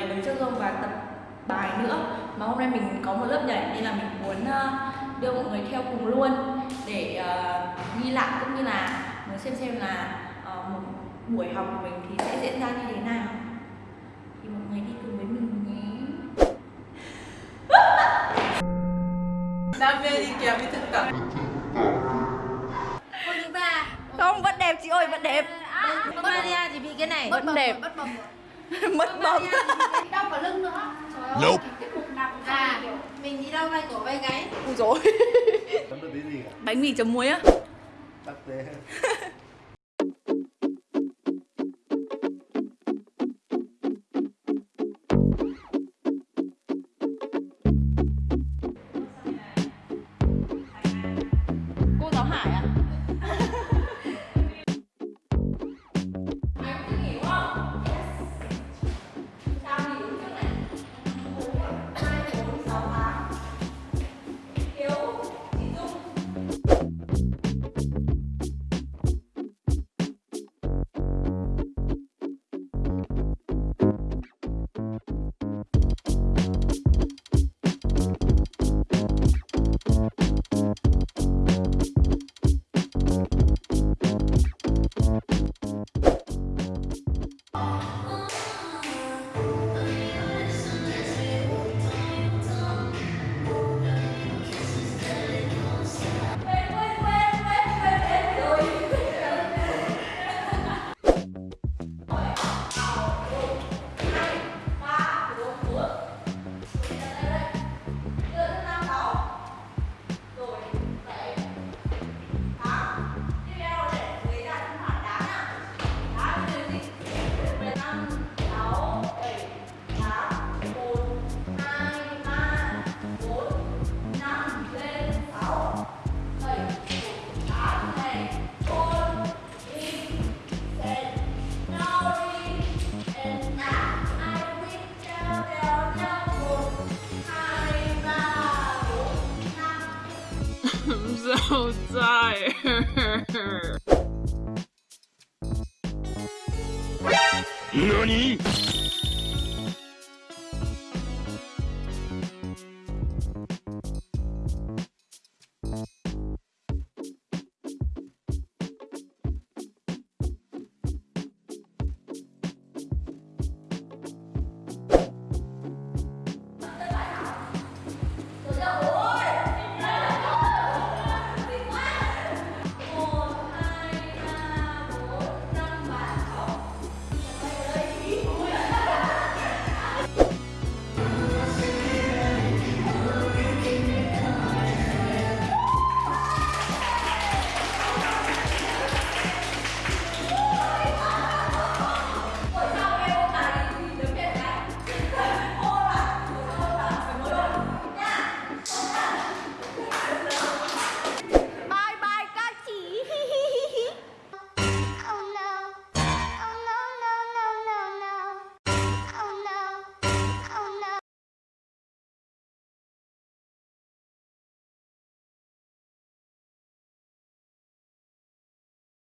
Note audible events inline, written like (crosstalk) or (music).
người đứng trước gương và tập bài nữa. Mà hôm nay mình có một lớp nhảy nên là mình muốn ờ, đưa mọi người theo cùng luôn để ờ, ghi lại cũng như là muốn xem xem là ờ, một buổi học của mình thì sẽ diễn ra như thế nào. Thì mọi người đi cùng với mình nhé. Đam mê đi kèm với thực tập. Cô thứ ba không vẫn đẹp chị ơi vẫn đẹp. Maria thì bị cái này. Vẫn đẹp (laughs) mất bóng. Đau cả lưng nữa. Trời ơi Nope. À Mình đi đau vai cổ vai gáy. Ui dồi Chấm được tí gì cả? Bánh mì chấm muối á. Tắc tế (laughs) so tired. NANI